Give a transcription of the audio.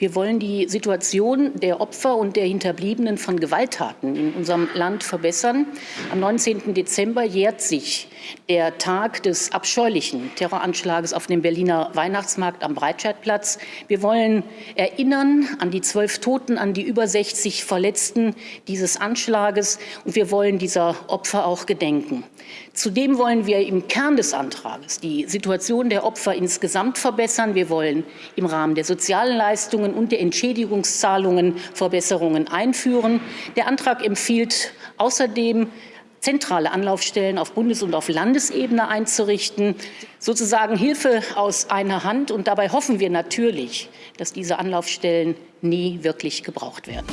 Wir wollen die Situation der Opfer und der Hinterbliebenen von Gewalttaten in unserem Land verbessern. Am 19. Dezember jährt sich der Tag des abscheulichen Terroranschlages auf dem Berliner Weihnachtsmarkt am Breitscheidplatz. Wir wollen erinnern an die zwölf Toten, an die über 60 Verletzten dieses Anschlages. Und wir wollen dieser Opfer auch gedenken. Zudem wollen wir im Kern des Antrags die Situation der Opfer insgesamt verbessern. Wir wollen im Rahmen der sozialen Leistungen und der Entschädigungszahlungen Verbesserungen einführen. Der Antrag empfiehlt außerdem, zentrale Anlaufstellen auf Bundes- und auf Landesebene einzurichten, sozusagen Hilfe aus einer Hand. Und dabei hoffen wir natürlich, dass diese Anlaufstellen nie wirklich gebraucht werden.